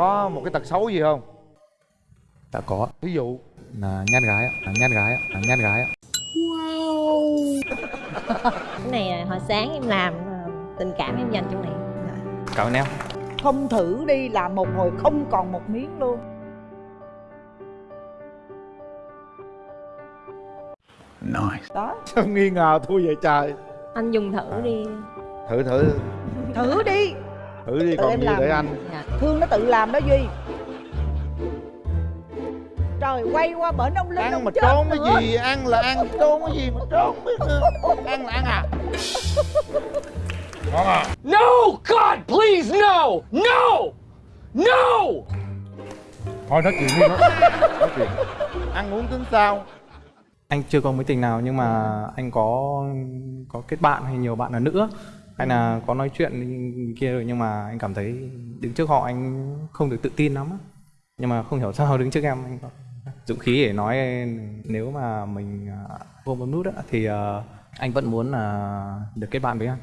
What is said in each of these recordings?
có một cái tật xấu gì không? Đã có. Ví dụ. Là nhát gái ạ, là nhát gái ạ, là nhát gái ạ. cái này là hồi sáng em làm ờ, tình cảm em dành cho này ơn em. không thử đi làm một hồi không còn một miếng luôn. Nice. đó. Sao nghi ngờ thua vậy trời? Anh dùng thử đi. Thử thử. Thử đi thử đi Tự còn em gì làm. để anh dạ. thương nó tự làm đó duy trời quay qua bển ông linh ăn ông mà chết trốn nữa. cái gì ăn là ăn trốn cái gì mà trốn biết nữa ăn là ăn à ngon à No! God, please, no! No! No! thôi nói chuyện đi nói, nói chuyện ăn uống tính sao Anh chưa có mối tình nào nhưng mà anh có có kết bạn hay nhiều bạn là nữ hay là có nói chuyện kia rồi nhưng mà anh cảm thấy đứng trước họ anh không được tự tin lắm á. nhưng mà không hiểu sao đứng trước em anh có dũng khí để nói nếu mà mình à, vô bấm nút á, thì à, anh vẫn muốn là được kết bạn với anh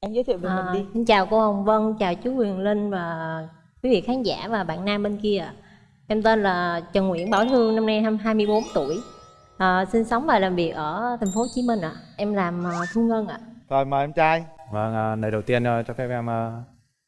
em giới thiệu về À, mình đi xin chào cô Hồng Vân, chào chú Quyền Linh và quý vị khán giả và bạn nam bên kia. Em tên là Trần Nguyễn Bảo Thương, năm nay em 24 tuổi. À, sinh sống và làm việc ở thành phố Hồ Chí Minh ạ. Em làm à, thu ngân ạ. rồi mời em trai Vâng, à, lời đầu tiên à, cho phép em à,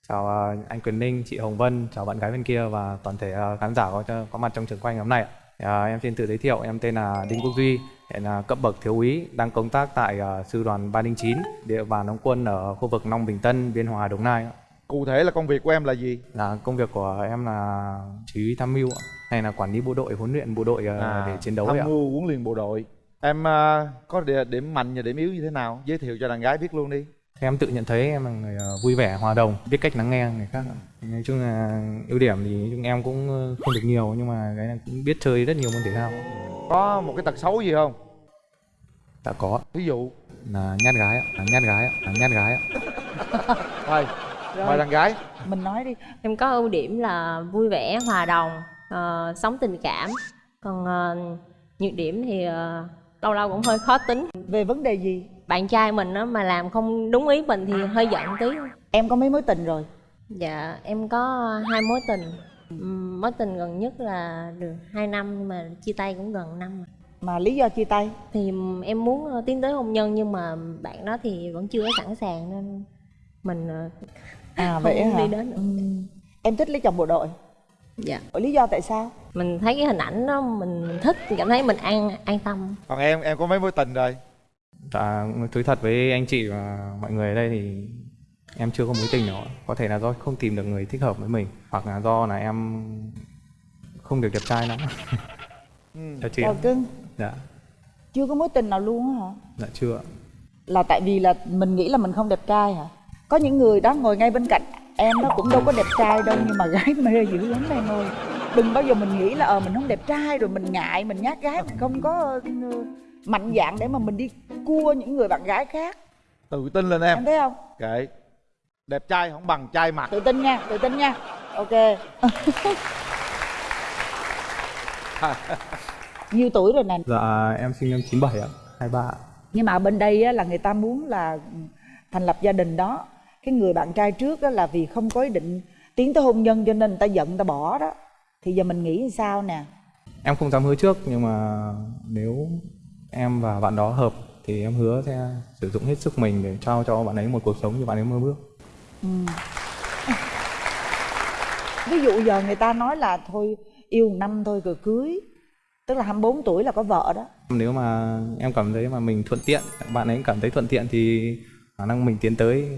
chào à, anh Quyền Ninh, chị Hồng Vân, chào bạn gái bên kia và toàn thể à, khán giả có có mặt trong trường quay ngày hôm nay. ạ. À, em xin tự giới thiệu, em tên là Đinh Quốc Duy, hiện là cấp bậc thiếu úy, đang công tác tại à, sư đoàn 309, địa bàn đóng quân ở khu vực Long Bình Tân, Biên Hòa, Đồng Nai. Cụ thể là công việc của em là gì? Là công việc của em là chỉ huy tham mưu hay là quản lý bộ đội, huấn luyện bộ đội à, để chiến đấu tham mưu huấn luyện bộ đội. Em à, có điểm mạnh và điểm yếu như thế nào? Giới thiệu cho đàn gái biết luôn đi. Em tự nhận thấy em là người ờ, vui vẻ, hòa đồng, biết cách lắng nghe người khác. Nói chung là ưu điểm thì chung em cũng ờ, không được nhiều nhưng mà cái này cũng biết chơi rất nhiều môn thể thao. có một cái tật xấu gì không? Đã có ví dụ. Là nhát gái ạ, nhát gái ạ, nhát gái ạ. thôi Rồi. mời đàn gái mình nói đi Em có ưu điểm là vui vẻ, hòa đồng, ờ, sống tình cảm. Còn ờ, nhược điểm thì ờ, lâu lâu cũng hơi khó tính. về vấn đề gì Bạn trai mình á, mà làm không đúng ý mình thì hơi giận tí. em có mấy mối tình rồi Dạ, em có hai mối tình. Mối tình gần nhất là được 2 năm nhưng mà chia tay cũng gần năm rồi. mà lý do chia tay Thì em muốn tiến tới hôn nhân nhưng mà bạn đó thì vẫn chưa có sẵn sàng nên mình à không vậy hả đi đến được. Ừm. em thích lấy chồng bộ đội Dạ. lý do tại sao Mình thấy cái hình ảnh đó mình thích, cảm thấy mình an an tâm. còn em em có mấy mối tình rồi Dạ, thú thật với anh chị và mọi người ở đây thì em chưa có mối tình nào. Có thể là do không tìm được người thích hợp với mình hoặc là do là em không được đẹp trai lắm. ừ. Chào chị. Chào cưng Dạ, chưa có mối tình nào luôn á hả dạ chưa. là tại vì là mình nghĩ là mình không đẹp trai hả có những người đó ngồi ngay bên cạnh em nó cũng đâu có đẹp trai đâu nhưng mà gái mê dữ lắm em ơi. Đừng bao giờ mình nghĩ là ờ mình không đẹp trai rồi mình ngại mình nhát gái mình không có ừ, mạnh dạn để mà mình đi cua những người bạn gái khác. Tự tin lên em. Em thấy không? Kệ. Đẹp trai không bằng trai mặt. Tự tin nha tự tin nha. Ok. Nhiêu tuổi rồi nè? Dạ, em sinh năm 97 ạ, 23 ạ. nhưng mà ở bên đây á, là người ta muốn là thành lập gia đình đó cái người bạn trai trước á, là vì không có ý định tiến tới hôn nhân cho nên người ta giận người ta bỏ đó. Thì giờ mình nghĩ sao nè? Em không dám hứa trước nhưng mà nếu em và bạn đó hợp thì em hứa sẽ sử dụng hết sức mình để trao cho bạn ấy một cuộc sống như bạn ấy mơ ước. ví dụ giờ người ta nói là thôi yêu năm thôi rồi cưới tức là 24 tuổi là có vợ đó. Nếu mà em cảm thấy mà mình thuận tiện, bạn ấy cảm thấy thuận tiện thì khả năng mình tiến tới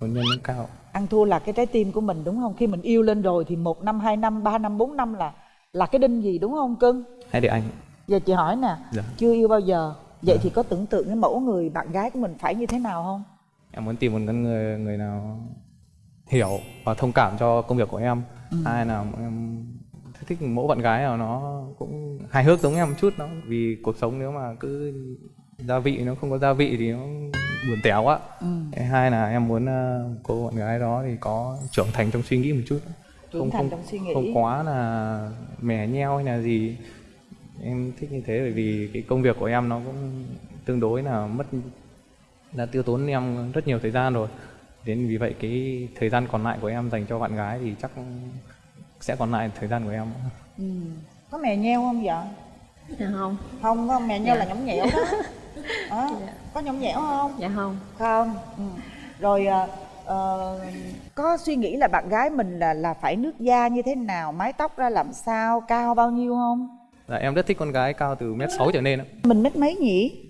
hôn nhân cao. ăn thua là cái trái tim của mình đúng không khi mình yêu lên rồi thì một năm hai năm ba năm bốn năm là là cái đinh gì đúng không cưng Hay để anh. giờ chị hỏi nè Dạ. chưa yêu bao giờ vậy thì có tưởng tượng cái mẫu người bạn gái của mình phải như thế nào không Em muốn tìm một con người người nào hiểu và thông cảm cho công việc của em. Hai là em thích mẫu bạn gái nào nó cũng hài hước giống em một chút đó vì cuộc sống nếu mà cứ gia vị nó không có gia vị thì nó buồn tẻ quá ừ. Cái hai là em muốn ờ, cô bạn gái đó thì có trưởng thành trong suy nghĩ một chút. Trưởng thành trong suy nghĩ. không quá là mè nheo hay là gì. Em thích như thế bởi vì cái công việc của em nó cũng tương đối là mất đã tiêu tốn em rất nhiều thời gian rồi. Đến vì vậy cái thời gian còn lại của em dành cho bạn gái thì chắc sẽ còn lại thời gian của em. Ừ. có mè nheo không vợ dạ không. Không có mè nheo Dạ. là nhõng nhẽo đó Đó, có nhõng nhẽo không? Dạ không. Không. Ừ. rồi ờ, ờ, có suy nghĩ là bạn gái mình là là phải nước da như thế nào mái tóc ra làm sao cao bao nhiêu không? Dạ, em rất thích con gái cao từ mét sáu trở lên ạ. mình mét mấy nhỉ?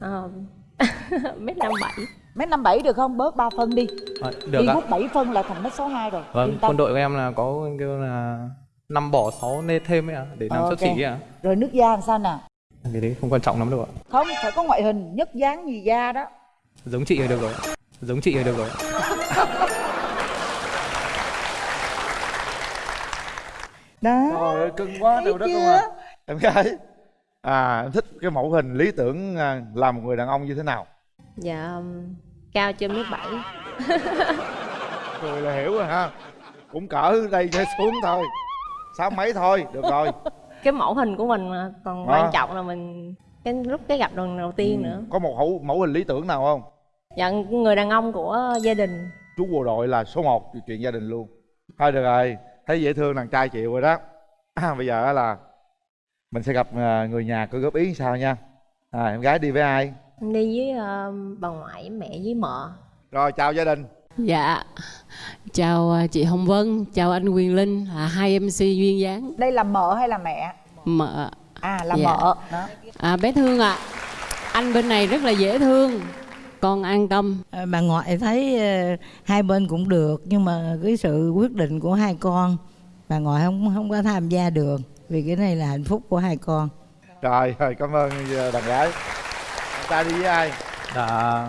Ờ, mét năm bảy. Mét năm bảy được không? Bớt 3 phân đi. À, được đi ạ. hút 7 phân là thành mét sáu hai rồi. Vâng, quân đội của em là có kêu là năm bỏ sáu nê thêm ấy ạ, để làm Ờ, sấp ok. xỉ ạ. rồi nước da làm sao nào Cái đấy không quan trọng lắm đâu ạ. không phải có ngoại hình nhất dáng gì da đó Giống chị là được rồi. Giống chị là được rồi. đó Trời ơi cưng quá đất luôn chưa? à Em gái À em thích cái mẫu hình lý tưởng à, là một người đàn ông như thế nào dạ um, cao trên mét bảy Cười là hiểu rồi ha Cũng cỡ đây cho xuống thôi Sáu mấy thôi, được rồi cái mẫu hình của mình mà còn Ờ. quan trọng là mình cái lúc cái gặp lần đầu tiên nữa. Có một mẫu, mẫu hình lý tưởng nào không? Dạ người đàn ông của gia đình. Chú bộ đội là số 1 chuyện gia đình luôn. Thôi được rồi Thấy dễ thương đàn trai chịu rồi đó. À, Bây giờ á là Mình sẽ gặp à, người nhà có góp ý sao nha. À, Em gái đi với ai? Em đi với ờ, bà ngoại mẹ với mợ. Rồi chào gia đình. Dạ, chào à, chị Hồng Vân, chào anh Quyền Linh, là hai MC duyên dáng. Đây là mợ hay là mẹ? Mợ. à là Dạ. mợ. Đó. À, bé Thương ạ, anh bên này rất là dễ thương, con an tâm. À, bà ngoại thấy ờ, hai bên cũng được nhưng mà cái sự quyết định của hai con bà ngoại không không có tham gia được vì cái này là hạnh phúc của hai con. Rồi, rồi cảm ơn đàn gái. Trai đi với ai? Dạ,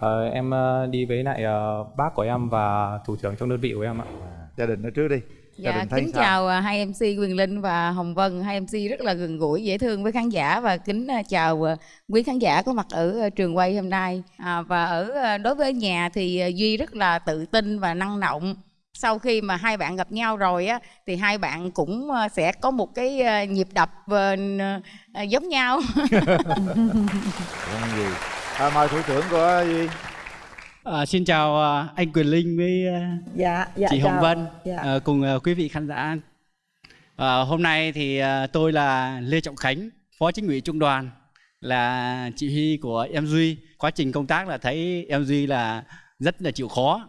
ờ, em ờ, đi với lại ờ, bác của em và thủ trưởng trong đơn vị của em ạ. Gia đình nói trước đi Gia Dạ, đình thấy kính sao? chào à, hai MC Quyền Linh và Hồng Vân, hai MC rất là gần gũi, dễ thương với khán giả và kính chào quý khán giả có mặt ở trường quay hôm nay. À, và ở đối với nhà thì Duy rất là tự tin và năng động. Sau khi mà hai bạn gặp nhau rồi á thì hai bạn cũng sẽ có một cái nhịp đập giống nhau. Không gì à, Mời thủ trưởng của Duy À, xin chào à, anh Quyền Linh với à, dạ dạ chị Hồng chào. Vân dạ. à, cùng à, quý vị khán giả. À, hôm nay thì à, tôi là Lê Trọng Khánh, Phó Chính ủy Trung đoàn là chỉ huy của em Duy. Quá trình công tác là thấy em Duy là rất là chịu khó,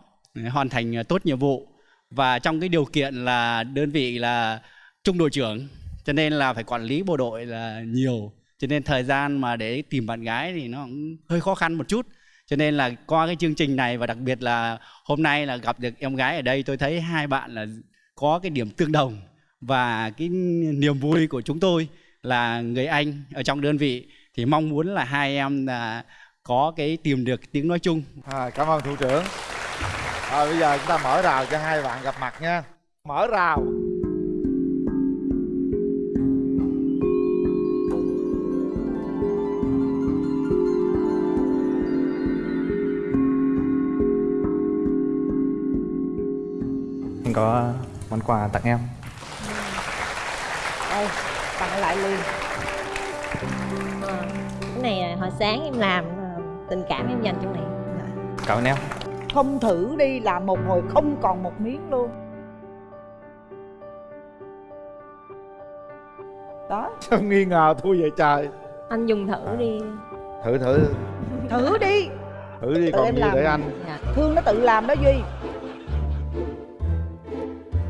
hoàn thành tốt nhiệm vụ và trong cái điều kiện là đơn vị là trung đội trưởng cho nên là phải quản lý bộ đội là nhiều cho nên thời gian mà để tìm bạn gái thì nó cũng hơi khó khăn một chút. Cho nên là qua cái chương trình này và đặc biệt là hôm nay là gặp được em gái ở đây tôi thấy hai bạn là có cái điểm tương đồng và cái niềm vui của chúng tôi là người anh ở trong đơn vị. Thì mong muốn là hai em là có cái tìm được tiếng nói chung. À, Cảm ơn thủ trưởng. Rồi bây giờ chúng ta mở rào cho hai bạn gặp mặt nha. Mở rào. Có món quà tặng em. đây tặng lại liền. Ờ, cái này là hồi sáng em làm ờ, tình cảm em dành cho này Cảm ơn em. không thử đi làm một hồi không còn một miếng luôn. Đó. Sao nghi ngờ thua vậy trời? Anh dùng thử đi. Thử thử. Thử đi. Thử đi Tự còn em gì làm. để anh? Dạ. thương nó tự làm đó duy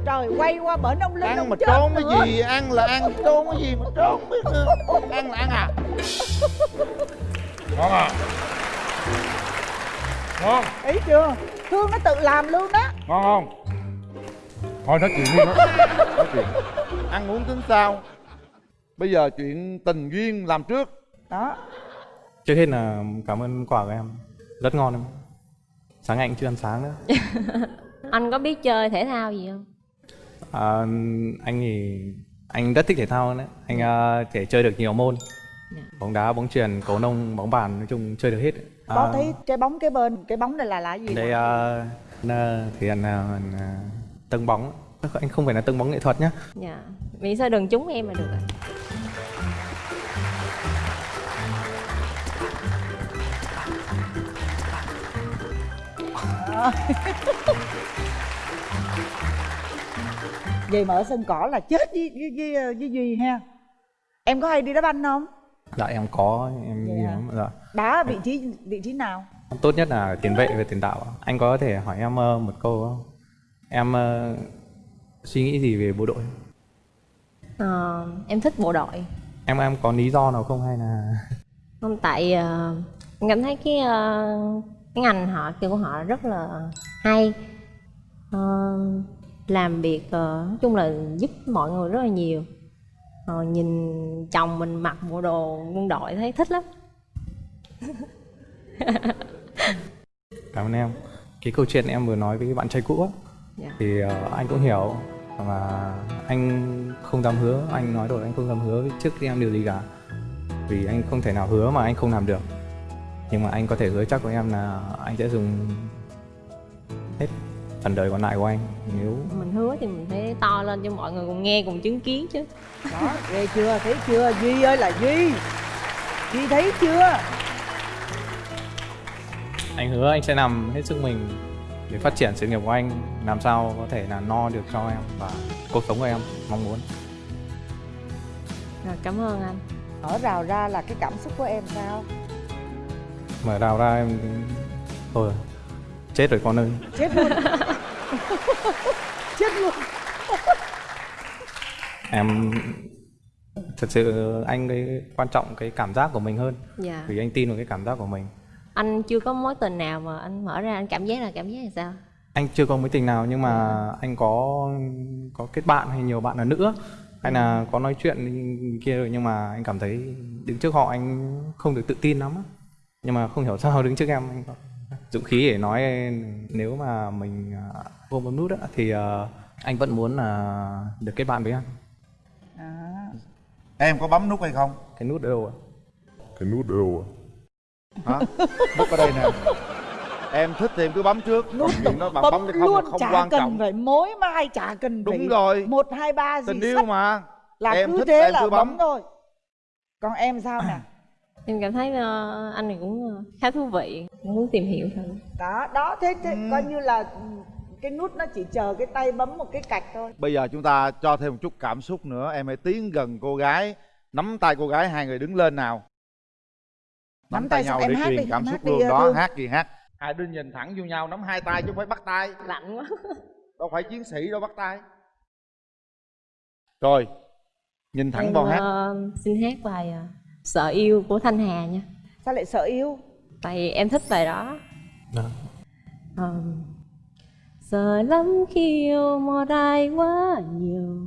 trời quay qua bển ông linh Ăn ông mà trốn nữa. cái gì? Ăn là ăn trốn cái gì mà trốn biết nữa Ăn là ăn à? Ngon à? Ngon. Ý chưa? Thương nó tự làm luôn đó Ngon không? Thôi nói chuyện đi. Nói, nói chuyện. Ăn uống tính sao? Bây giờ chuyện tình duyên làm trước. Đó. Trước hết là cảm ơn quà của em. Rất ngon em. Sáng anh chưa ăn sáng nữa. anh có biết chơi thể thao gì không À, anh thì anh rất thích thể thao đấy. Anh à, thể chơi được nhiều môn. Dạ. Bóng đá, bóng chuyền, cầu lông, bóng bàn nói chung chơi được hết. À, có thấy trái bóng cái bên cái bóng này là là gì đây à, là thì anh à, à, tâng bóng. Anh không phải là tâng bóng nghệ thuật nhá. dạ miễn sao đừng trúng em là được ạ Đó. vậy mà ở sân cỏ là chết với với với, với duy ha. Em có hay đi đá banh không? Dạ em có em hả? lắm dạ. Đá ở vị trí vị trí nào? Tốt nhất là tiền vệ và tiền đạo anh có thể hỏi em ờ, một câu không em ờ, suy nghĩ gì về bộ đội? Ờ, em thích bộ đội. Em em có lý do nào không hay là? Không tại ờ, em cảm thấy cái ờ, cái ngành họ kia của họ rất là hay. Ờ, làm việc ờ, nói chung là giúp mọi người rất là nhiều. Ờ, nhìn chồng mình mặc bộ đồ quân đội thấy thích lắm. Cảm ơn em. Cái câu chuyện em vừa nói với bạn trai cũ á Dạ. thì ờ, anh cũng hiểu và anh không dám hứa anh nói rồi anh không dám hứa trước khi em điều gì cả. Vì anh không thể nào hứa mà anh không làm được. Nhưng mà anh có thể hứa chắc với em là anh sẽ dùng phần đời còn lại của anh nếu mình hứa thì mình phải to lên cho mọi người cùng nghe cùng chứng kiến chứ. Đó ghê chưa? Thấy chưa? Duy ơi là duy. Duy thấy chưa? Anh hứa anh sẽ làm hết sức mình để phát triển sự nghiệp của anh. Làm sao có thể là no được cho em và cuộc sống của em mong muốn. Rồi cảm ơn anh. Ở rào ra là cái cảm xúc của em sao? Mở đào ra em thôi. Chết rồi con ơi. Chết luôn. Chết luôn. Em thật sự anh cái quan trọng cái cảm giác của mình hơn. Dạ. Vì anh tin vào cái cảm giác của mình. Anh chưa có mối tình nào mà anh mở ra anh cảm giác là cảm giác là sao? Anh chưa có mối tình nào nhưng mà anh có có kết bạn hay nhiều bạn là nữ. Hay là có nói chuyện kia rồi nhưng mà anh cảm thấy đứng trước họ anh không được tự tin lắm nhưng mà không hiểu sao đứng trước em anh có dũng khí để nói nếu mà mình à, vô một nút á, thì à, anh vẫn muốn là được kết bạn với anh à, em có bấm nút hay không? Cái nút ở đâu ạ? Cái nút ở đâu à? hả? Nút ở đây nè. Em thích thì em cứ bấm trước. Nút đó bạn bấm bấm hay không luôn không chả quan cần trọng. phải mối mai chả cần Đúng phải rồi. một hai ba gì tình yêu sách mà. Là em cứ thích thế em là cứ bấm. bấm. thôi. Còn em sao nè em cảm thấy ờ, anh này cũng ờ, khá thú vị. Muốn tìm hiểu thử. Đó đó thế, thế Ừ. coi như là ừ, cái nút nó chỉ chờ cái tay bấm một cái cạch thôi. Bây giờ chúng ta cho thêm một chút cảm xúc nữa. Em hãy tiến gần cô gái. Nắm tay cô gái hai người đứng lên nào. Nắm, Nắm tay tay nhau để truyền đi, cảm xúc luôn. đó Thương. hát gì hát. Hai đứa nhìn thẳng vô nhau nắm hai tay chứ không phải bắt tay. Lạnh quá. Đâu phải chiến sĩ đâu bắt tay. Rồi nhìn thẳng em vào hát. ờ, xin hát bài ờ, sợ yêu của thanh hà nha. Sao lại sợ yêu? Tại em thích bài đó. Đó. Ờ, sợ lắm khi yêu một ai quá nhiều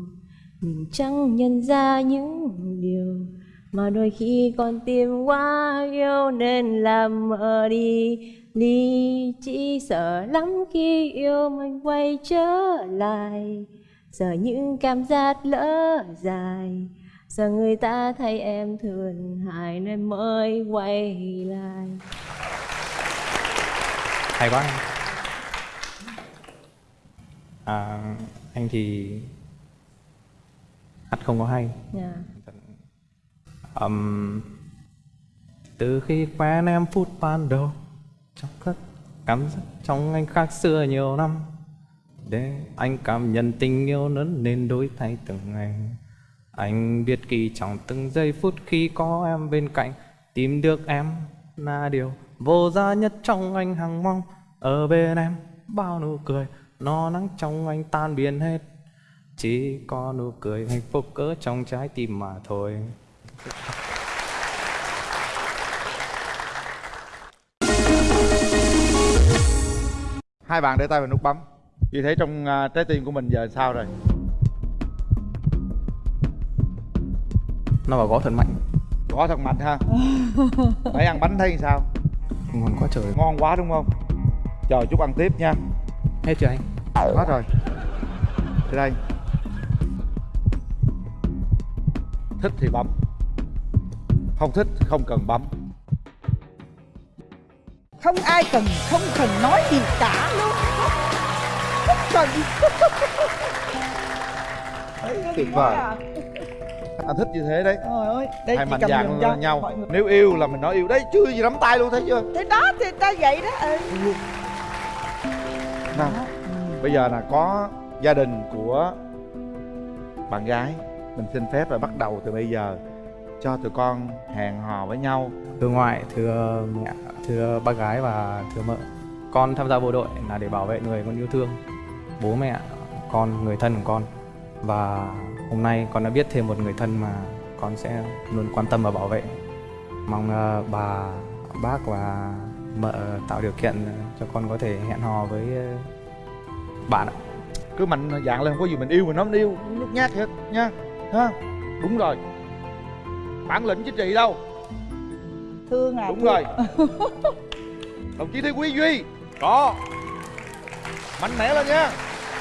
mình chẳng nhận ra những điều mà đôi khi con tim quá yêu nên làm mờ đi ly chỉ sợ lắm khi yêu mình quay trở lại sợ những cảm giác lỡ dài sợ người ta thấy em thương hại nên mới quay lại. Hay quá. Anh à, anh thì hát không có hay. Dạ. Ừm, từ khi quen em phút ban đầu trong các cảm giác trong anh khác xưa nhiều năm để anh cảm nhận tình yêu lớn nên đổi thay từng ngày anh biết kỳ trọng từng giây phút khi có em bên cạnh, tìm được em là điều vô giá nhất trong anh hằng mong. Ở bên em, bao nụ cười, no nắng trong anh tan biến hết. Chỉ có nụ cười hạnh phúc cỡ trong trái tim mà thôi. Hai bạn để tay vào nút bấm. Vì thế trong à, trái tim của mình giờ sao rồi? Nó vào gõ thật mạnh. Có thật mạnh ha. Nãy ăn bánh thấy sao? Ngon quá trời. Ngon quá đúng không? Chờ chút ăn tiếp nha. Hết chưa anh? Hết rồi. Tới đây. Thích thì bấm. Không thích không cần bấm. Không ai cần không cần nói gì cả luôn. Không cần. Tuyệt vời. anh thích như thế đấy. Trời ơi, đây hai mạnh dạn cho nhau. nếu yêu là mình nói yêu. Đấy chưa gì nắm tay luôn thấy chưa? Thế đó thì ta vậy đó ừ. Ừ. bây giờ là có gia đình của bạn gái. Mình xin phép là bắt đầu từ bây giờ cho tụi con hẹn hò với nhau. Thưa ngoại thưa mẹ thưa bác gái và thưa mợ. Con tham gia bộ đội là để bảo vệ người con yêu thương. Bố mẹ con người thân của con và hôm nay con đã biết thêm một người thân mà con sẽ luôn quan tâm và bảo vệ. Mong ờ, bà bác và mợ tạo điều kiện cho con có thể hẹn hò với ờ, bạn ạ. Cứ mạnh dạng lên không có gì mình yêu mình không yêu lúc nhát hết nha ha? Đúng rồi. Bản lĩnh chính trị đâu? Thương à đúng thương. rồi đồng chí Thế Quý Duy có. Mạnh mẽ lên nha.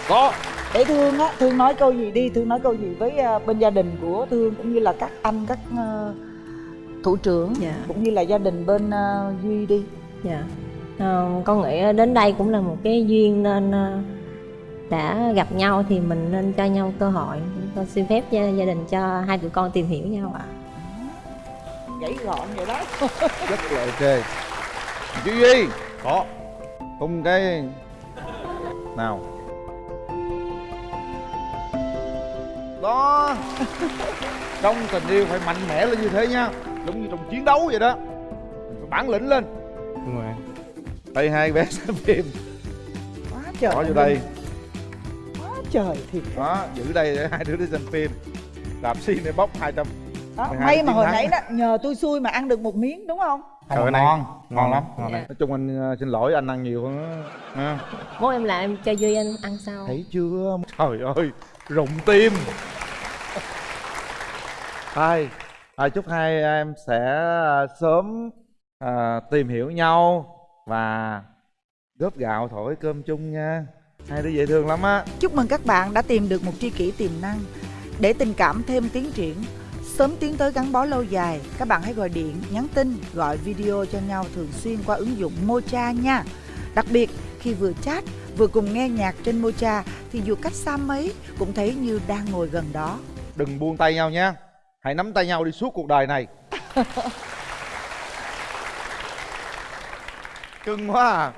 Có để thương á thương nói câu gì đi thương nói câu gì với ờ, bên gia đình của thương cũng như là các anh các ờ, thủ trưởng Dạ. cũng như là gia đình bên ờ, duy đi Dạ. Ờ, con nghĩ đến đây cũng là một cái duyên nên đã gặp nhau thì mình nên cho nhau cơ hội. Con xin phép gia, gia đình cho hai tụi con tìm hiểu nhau ạ. gãy gọn vậy đó rất là ok chí Duy có tung cái nào đó. Trong tình yêu phải mạnh mẽ lên như thế nha. Giống như trong chiến đấu vậy đó. Phải bản lĩnh lên. Đúng rồi. Đây hai bé xem phim. Quá trời bỏ vô đây. Quá trời thiệt. Đó giữ đây để hai đứa đi xem phim. Đạp xi này bóc 200 đó, 12 may mà hồi nãy đó nhờ tôi xui mà ăn được một miếng đúng không? Cái này ngon ngon. lắm. Ngon đấy nói chung anh ờ, xin lỗi anh ăn nhiều hơn á. Ha. Bố em làm em cho Duy anh ăn sau. thấy chưa? Trời ơi rụng tim. Hai à, chúc hai em sẽ à, sớm à, tìm hiểu nhau và góp gạo thổi cơm chung nha. Hai đứa dễ thương lắm á. Chúc mừng các bạn đã tìm được một tri kỷ tiềm năng. Để tình cảm thêm tiến triển sớm tiến tới gắn bó lâu dài các bạn hãy gọi điện nhắn tin gọi video cho nhau thường xuyên qua ứng dụng mocha nha. Đặc biệt khi vừa chat vừa cùng nghe nhạc trên mocha thì dù cách xa mấy cũng thấy như đang ngồi gần đó. Đừng buông tay nhau nha hãy nắm tay nhau đi suốt cuộc đời này. Cưng quá à